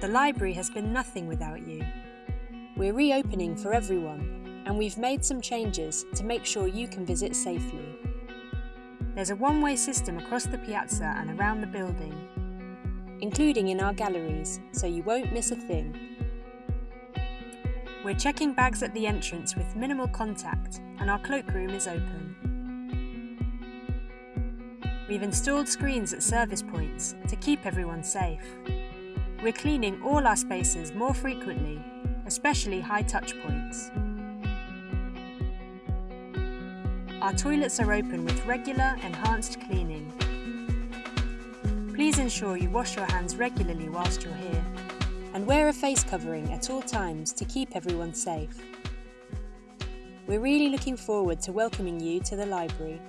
The library has been nothing without you. We're reopening for everyone, and we've made some changes to make sure you can visit safely. There's a one-way system across the piazza and around the building, including in our galleries, so you won't miss a thing. We're checking bags at the entrance with minimal contact, and our cloakroom is open. We've installed screens at service points to keep everyone safe. We're cleaning all our spaces more frequently, especially high touch points. Our toilets are open with regular, enhanced cleaning. Please ensure you wash your hands regularly whilst you're here, and wear a face covering at all times to keep everyone safe. We're really looking forward to welcoming you to the library